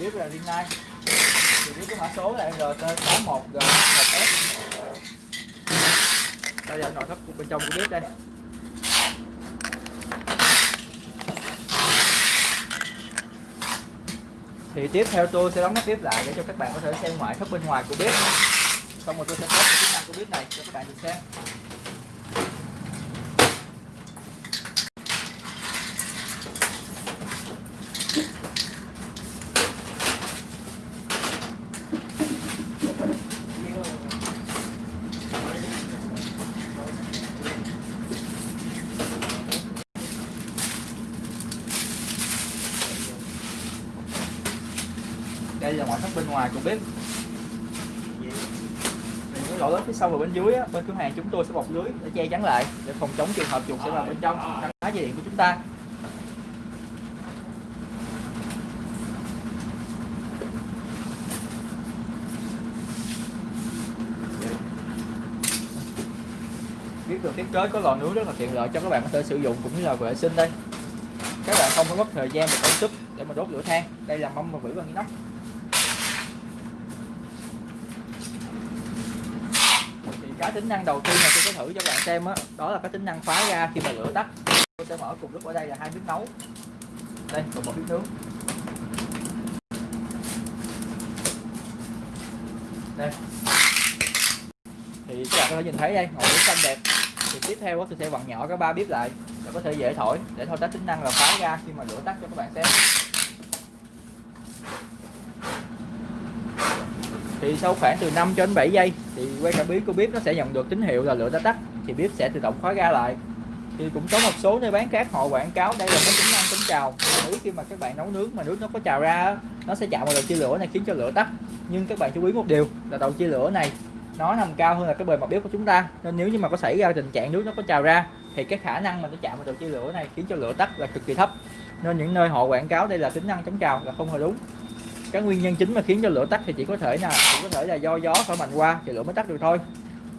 bếp là Rinnai thì bếp có mã số là RT61G1S đây là nội thất bên trong của bếp đây. Thì tiếp theo tôi sẽ đóng nắp bếp lại để cho các bạn có thể xem ngoại thất bên ngoài của bếp. Xong rồi tôi sẽ test chức năng của bếp này cho các bạn được xem. Đây là ngoại thất bên ngoài của bếp. Thì những lỗ lớn phía sau và bên dưới á, bên cửa hàng chúng tôi sẽ bọc lưới để che chắn lại để phòng chống trường hợp chuột sẽ vào bên trong căn phá dây điện của chúng ta. Biết được thiết kế có lò nướng rất là tiện lợi cho các bạn có thể sử dụng cũng như là vệ sinh đây. Các bạn không có mất thời gian và công sức để mà đốt lửa than. Đây là mâm và vỉ bằng inox cái tính năng đầu tiên mà tôi sẽ thử cho các bạn xem đó, đó là cái tính năng phá ra khi mà lửa tắt. Tôi sẽ mở cùng lúc ở đây là hai bếp nấu. Đây còn một bếp nướng. Đây. Thì các bạn có thể nhìn thấy đây ngọn lửa xanh đẹp. Thì tiếp theo đó, tôi sẽ vặn nhỏ cái ba bếp lại để có thể dễ thổi để thao tác tính năng là phá ra khi mà lửa tắt cho các bạn xem. Thì sau khoảng từ 5 cho đến 7 giây, thì quay cảm biến của bếp nó sẽ nhận được tín hiệu là lửa đã tắt, thì bếp sẽ tự động khóa ga lại. Thì cũng có một số nơi bán khác, họ quảng cáo đây là cái tính năng chống trào. Ý khi mà các bạn nấu nướng mà nước nó có trào ra nó sẽ chạm vào đầu chia lửa này, khiến cho lửa tắt. Nhưng các bạn chú ý một điều là đầu chia lửa này, nó nằm cao hơn là cái bề mặt bếp của chúng ta. Nên nếu như mà có xảy ra tình trạng nước nó có trào ra, thì cái khả năng mà nó chạm vào đầu chia lửa này khiến cho lửa tắt là cực kỳ thấp. Nên những nơi họ quảng cáo đây là tính năng chống trào là không hề đúng cái nguyên nhân chính mà khiến cho lửa tắt thì chỉ có thể là chỉ có thể là do gió thổi mạnh qua thì lửa mới tắt được thôi.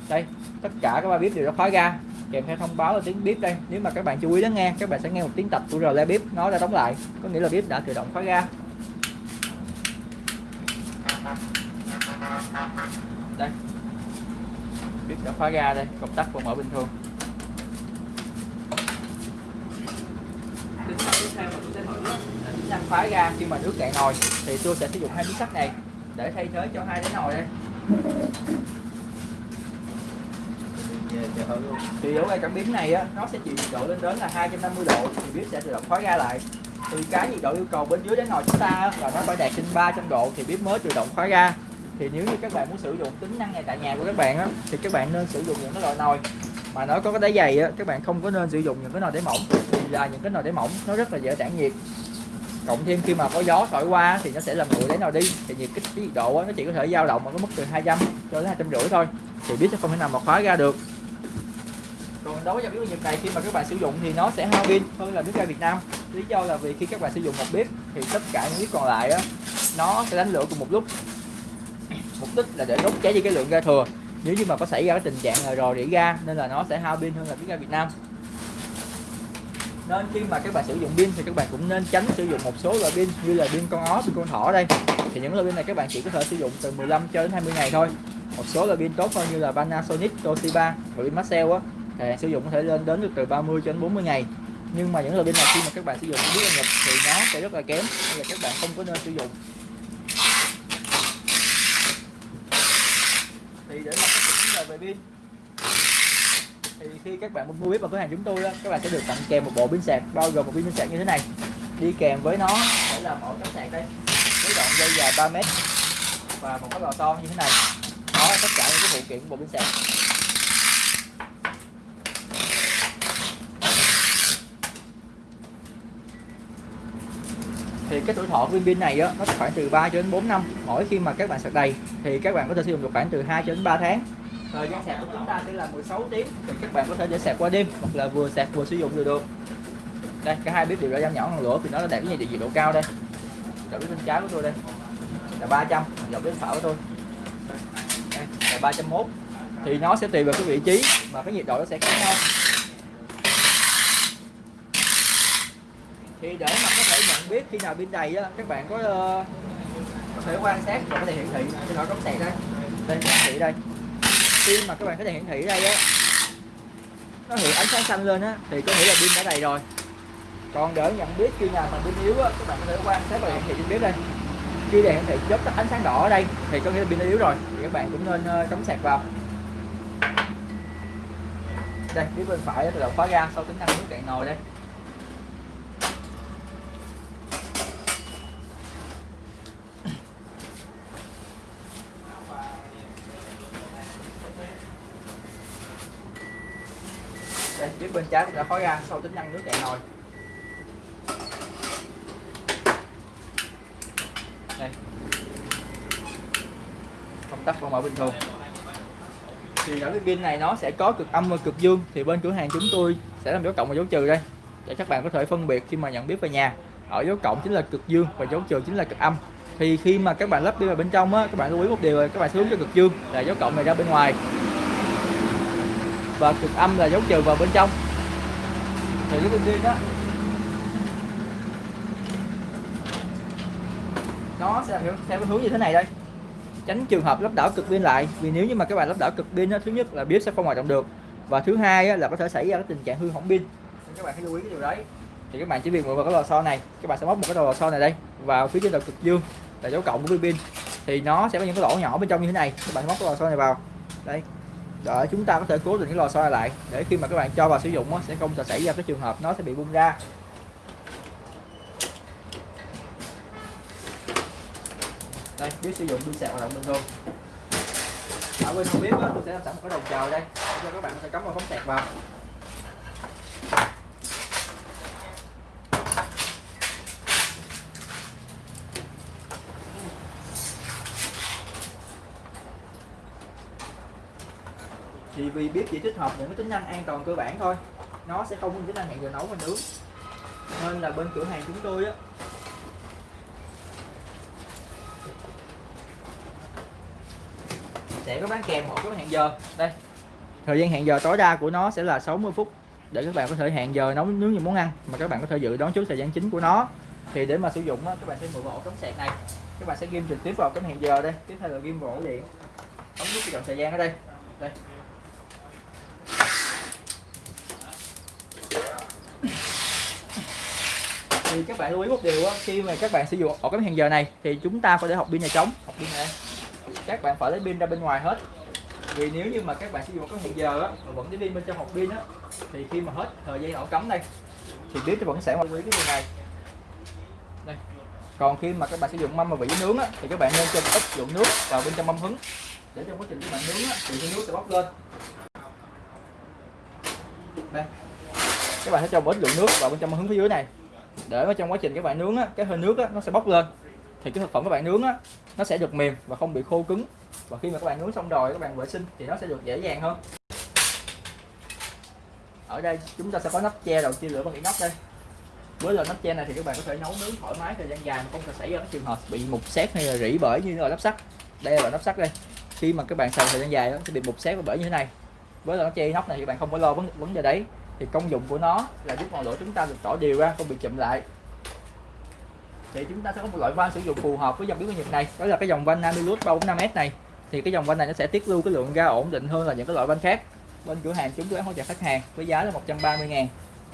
Đây, tất cả các ba bếp đều đã khóa ra kèm theo thông báo là tiếng bếp đây. Nếu mà các bạn chú ý lắng nghe, các bạn sẽ nghe một tiếng tạch của rờ le bếp nó đã đóng lại. Có nghĩa là bếp đã tự động khóa ra đây. Bếp đã khóa ra đây, công tắc vẫn mở bình thường tính năng tiếp theo mà tôi sẽ thử là khóa phá ra khi mà nước cạn nồi. Thì tôi sẽ sử dụng hai miếng sắt này để thay thế cho hai cái nồi đây. Thì ở ngay cảm biến này á nó sẽ chịu nhiệt độ lên đến là 250 độ thì bếp sẽ tự động khóa ga lại. Thì cái nhiệt độ yêu cầu bên dưới đáy nồi chúng ta á, là nó phải đạt trên 300 độ thì bếp mới tự động khóa ga thì nếu như các bạn muốn sử dụng tính năng này tại nhà của các bạn á thì các bạn nên sử dụng những cái loại nồi mà nó có cái đáy dày á các bạn không có nên sử dụng những cái nồi đáy mỏng. Vì là những cái nồi đáy mỏng nó rất là dễ tản nhiệt cộng thêm khi mà có gió thổi qua thì nó sẽ làm nguội đáy nào đi. Thì nhiệt kích cái nhiệt độ nó chỉ có thể dao động ở cái mức từ 200 cho đến hai trăm rưỡi thôi. Thì biết sẽ không thể nào mà khóa ra được. Còn đối với dòng bếp Nhật này, khi mà các bạn sử dụng thì nó sẽ hao pin hơn là bếp ga Việt Nam. Lý do là vì khi các bạn sử dụng một bếp thì tất cả những bếp còn lại á, nó sẽ đánh lửa cùng một lúc. Mục đích là để đốt cháy đi cái lượng ga thừa. Nếu như mà có xảy ra cái tình trạng là rò rỉ ga, nên là nó sẽ hao pin hơn là bếp ga Việt Nam nên khi mà các bạn sử dụng pin thì các bạn cũng nên tránh sử dụng một số loại pin như là pin con ó pin con thỏ đây. Thì những loại pin này các bạn chỉ có thể sử dụng từ 15 cho đến 20 ngày thôi. Một số loại pin tốt hơn như là Panasonic, Toshiba và pin Maxell á thì sử dụng có thể lên đến được từ 30 cho đến 40 ngày. Nhưng mà những loại pin này khi mà các bạn sử dụng biết nhập thì nó sẽ rất là kém nên là các bạn không có nên sử dụng. Thì để mà các vấn đề về pin thì khi các bạn mua bếp vào cửa hàng chúng tôi đó các bạn sẽ được tặng kèm một bộ pin sạc, bao gồm một pin sạc như thế này. Đi kèm với nó sẽ là một cắm sạc đây. Với đoạn dây dài 3 mét và một cái lò xo như thế này. Đó là tất cả những cái phụ kiện của bộ pin sạc. Thì cái tuổi thọ của viên pin này á, nó khoảng từ 3 cho đến 4 năm. Mỗi khi mà các bạn sạc đầy, thì các bạn có thể sử dụng được khoảng từ 2 cho đến 3 tháng thời gian sạc của chúng ta sẽ là 16 tiếng. Thì các bạn có thể để sạc qua đêm hoặc là vừa sạc vừa sử dụng được được. Đây cả hai bếp đều đã giảm nhỏ ngọn lửa thì nó đã đạt cái nhiệt độ cao đây. Đầu bếp bên trái của tôi đây là 300 dòng bếp phải của tôi. Đây, là 301 thì nó sẽ tùy vào cái vị trí mà cái nhiệt độ nó sẽ khác nhau. Thì để mà có thể nhận biết khi nào pin đầy á các bạn có uh, có thể quan sát và có thể hiển thị. Trên nó cống sạc đây. Đây hiển thị đây khi mà các bạn có thể hiển thị đây á, nó hiện ánh sáng xanh lên á, thì có nghĩa là pin đã đầy rồi. Còn để nhận biết khi nào mà pin yếu á, các bạn có thể quan sát và hiển thị trên bếp đây. Khi đèn hiển thị chớp tắt ánh sáng đỏ ở đây, thì có nghĩa là pin đã yếu rồi, thì các bạn cũng nên ờ, cắm sạc vào. Đây, phía bên phải tự động khóa ga sau tính năng nước cạn nồi đây. Bếp bên trái cũng đã khói ra, sau tính năng nước cạn nồi. Đây. Công tắc vẫn mở bình thường. Thì ở cái pin này nó sẽ có cực âm và cực dương, thì bên cửa hàng chúng tôi sẽ làm dấu cộng và dấu trừ đây. Để các bạn có thể phân biệt khi mà nhận biết về nhà. Ở dấu cộng chính là cực dương và dấu trừ chính là cực âm. Thì khi mà các bạn lắp đi vào bên trong á, các bạn lưu ý một điều là các bạn hướng cho cực dương, là dấu cộng này ra bên ngoài và cực âm là dấu trừ vào bên trong. Thì cái pin pin đó nó sẽ theo theo cái hướng như thế này đây. Tránh trường hợp lắp đảo cực pin lại vì nếu như mà các bạn lắp đảo cực pin thứ nhất là bếp sẽ không hoạt động được và thứ hai á, là có thể xảy ra cái tình trạng hư hỏng pin. Các bạn hãy lưu ý cái điều đấy. Thì các bạn chỉ việc vào cái lò xo này các bạn sẽ móc một cái lò xo này đây vào phía trên đầu cực dương là dấu cộng của pin. Thì nó sẽ có những cái lỗ nhỏ bên trong như thế này các bạn móc cái lò xo này vào. Đây để chúng ta có thể cố định cái lò xo này lại. Để khi mà các bạn cho vào sử dụng nó sẽ không xảy ra cái trường hợp nó sẽ bị bung ra. Đây biết sử dụng pin sạc hoạt động bình thường ở bên không biết đó, tôi sẽ làm sẵn một cái đầu chờ đây. Để cho các bạn có thể cắm vào phóng sạc vào. Thì vì biết chỉ tích hợp những cái tính năng an toàn cơ bản thôi. Nó sẽ không có tính năng hẹn giờ nấu và nướng. Nên là bên cửa hàng chúng tôi á sẽ có bán kèm một cái hẹn giờ. Đây thời gian hẹn giờ tối đa của nó sẽ là 60 phút để các bạn có thể hẹn giờ nấu nướng những món ăn mà các bạn có thể dự đoán trước thời gian chính của nó. Thì để mà sử dụng đó, các bạn sẽ mượn vào ổ cắm sạc này. Các bạn sẽ ghim trực tiếp vào cái hẹn giờ đây. Tiếp theo là ghim vào ổ điện. Ống nút chọn thời gian ở đây. Đây. Thì các bạn lưu ý một điều á, khi mà các bạn sử dụng ổ cắm hẹn giờ này thì chúng ta phải để học pin nhà trống. Học pin này. Các bạn phải lấy pin ra bên ngoài hết. Vì nếu như mà các bạn sử dụng có hẹn giờ á mà vẫn lấy pin bên trong hộp pin á thì khi mà hết thời gian ổ cắm đây thì bếp nó vẫn sẽ lưu ý cái điều này. Đây. Còn khi mà các bạn sử dụng mâm mà vỉ nướng á thì các bạn nên cho ít lượng nước vào bên trong mâm hứng. Để trong quá trình các bạn nướng á thì cái nước sẽ bốc lên. Đây. Các bạn sẽ cho một ít lượng nước vào bên trong mâm hứng phía dưới này để mà trong quá trình các bạn nướng á, cái hơi nước á, nó sẽ bốc lên. Thì cái thực phẩm các bạn nướng á, nó sẽ được mềm và không bị khô cứng. Và khi mà các bạn nướng xong rồi, các bạn vệ sinh thì nó sẽ được dễ dàng hơn. Ở đây chúng ta sẽ có nắp che đầu chia lửa bằng inox nóc đây. Với loại nắp che này thì các bạn có thể nấu nướng thoải mái thời gian dài mà không cần xảy ra các trường hợp bị mục xét hay là rỉ bể như loại nắp sắt. Đây là nắp sắt đây. Khi mà các bạn xài thời gian dài nó sẽ bị mục xét và bể như thế này. Với loại nắp che inox này thì bạn không phải lo vấn vấn đề đấy thì công dụng của nó là giúp ngọn lửa chúng ta được tỏ đều ra, không bị chậm lại. Thì chúng ta sẽ có một loại van sử dụng phù hợp với dòng biến nhiệt Nhật này, đó là cái dòng van Namilus 345S này. Thì cái dòng van này nó sẽ tiết lưu cái lượng ga ổn định hơn là những cái loại van khác. Bên cửa hàng chúng tôi bán hỗ trợ khách hàng với giá là 130 ngàn.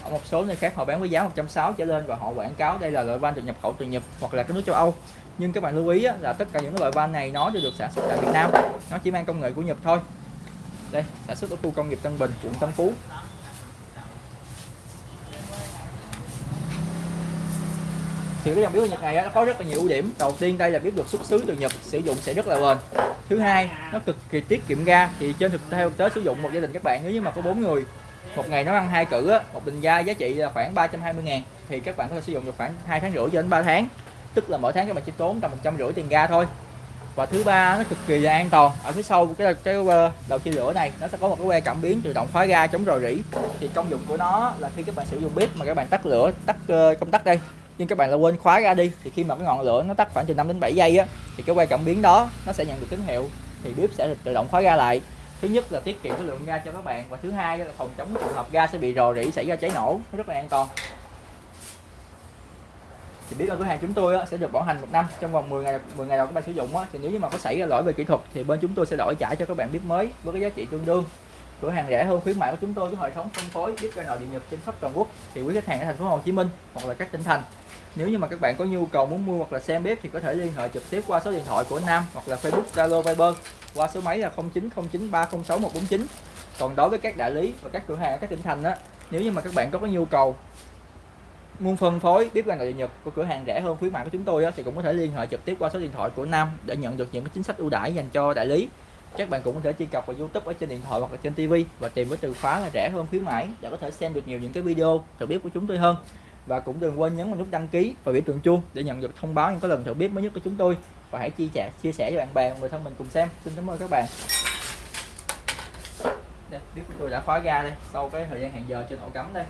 Ở một số nơi khác họ bán với giá 160 trở lên và họ quảng cáo đây là loại van được nhập khẩu từ Nhật hoặc là các nước châu Âu. Nhưng các bạn lưu ý là tất cả những cái loại van này nó đều được sản xuất tại Việt Nam. Nó chỉ mang công nghệ của Nhật thôi. Đây, sản xuất ở khu công nghiệp Tân Bình, quận Tân Phú. Thì cái dòng bếp Nhật này nó có rất là nhiều ưu điểm. Đầu tiên đây là bếp được xuất xứ từ Nhật sử dụng sẽ rất là bền. Thứ hai nó cực kỳ tiết kiệm ga. Thì trên thực theo tế sử dụng một gia đình các bạn nếu như mà có bốn người một ngày nó ăn hai cử á, một bình ga giá trị là khoảng 320 ngàn. Thì các bạn có thể sử dụng được khoảng hai tháng rưỡi cho đến 3 tháng. Tức là mỗi tháng các bạn chỉ tốn tầm một trăm rưỡi tiền ga thôi. Và thứ ba nó cực kỳ là an toàn. Ở phía sau cái cái ờ, đầu chia lửa này nó sẽ có một cái que cảm biến tự động khóa ga chống rò rỉ. Thì công dụng của nó là khi các bạn sử dụng bếp mà các bạn tắt lửa tắt ờ, công tắc đây nhưng các bạn là quên khóa ra đi thì khi mà cái ngọn lửa nó tắt khoảng từ 5 đến 7 giây á thì cái quay cảm biến đó nó sẽ nhận được tín hiệu thì bếp sẽ tự động khóa ga lại. Thứ nhất là tiết kiệm cái lượng ga cho các bạn và thứ hai là phòng chống trường hợp ga sẽ bị rò rỉ xảy ra cháy nổ nó rất là an toàn. Thì biết ở cửa hàng chúng tôi á, sẽ được bảo hành một năm trong vòng 10 ngày 10 ngày đầu các bạn sử dụng á, thì nếu như mà có xảy ra lỗi về kỹ thuật thì bên chúng tôi sẽ đổi trả cho các bạn bếp mới với cái giá trị tương đương. Cửa hàng rẻ hơn khuyến mại của chúng tôi với hệ thống phân phối bếp ga nồi điện nhật trên khắp toàn quốc. Thì quý khách hàng ở thành phố Hồ Chí Minh hoặc là các tỉnh thành nếu như mà các bạn có nhu cầu muốn mua hoặc là xem bếp thì có thể liên hệ trực tiếp qua số điện thoại của Nam hoặc là Facebook Zalo Viber qua số máy là 0909306149 còn đối với các đại lý và các cửa hàng ở các tỉnh thành á nếu như mà các bạn có cái nhu cầu muốn phân phối bếp ga nội địa Nhật của cửa hàng rẻ hơn khuyến mại của chúng tôi á, thì cũng có thể liên hệ trực tiếp qua số điện thoại của Nam để nhận được những cái chính sách ưu đãi dành cho đại lý. Các bạn cũng có thể truy cập vào YouTube ở trên điện thoại hoặc là trên TV và tìm với từ khóa là rẻ hơn khuyến mãi để có thể xem được nhiều những cái video thử bếp của chúng tôi hơn và cũng đừng quên nhấn vào nút đăng ký và biểu tượng chuông để nhận được thông báo những cái lần thử bếp mới nhất của chúng tôi. Và hãy chia sẻ chia sẻ cho bạn bè người thân mình cùng xem. Xin cảm ơn các bạn. Đây, bếp của tôi đã khóa ga đây sau cái thời gian hẹn giờ trên ổ cắm đây.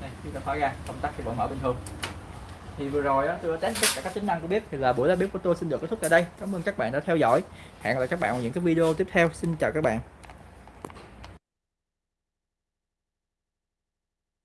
Đây bếp đã khóa ga công tắc thì vẫn mở bình thường. Thì vừa rồi đó tôi đã test tất cả các tính năng của bếp thì là buổi ra bếp của tôi xin được kết thúc tại đây. Cảm ơn các bạn đã theo dõi hẹn gặp lại các bạn ở những cái video tiếp theo. Xin chào các bạn.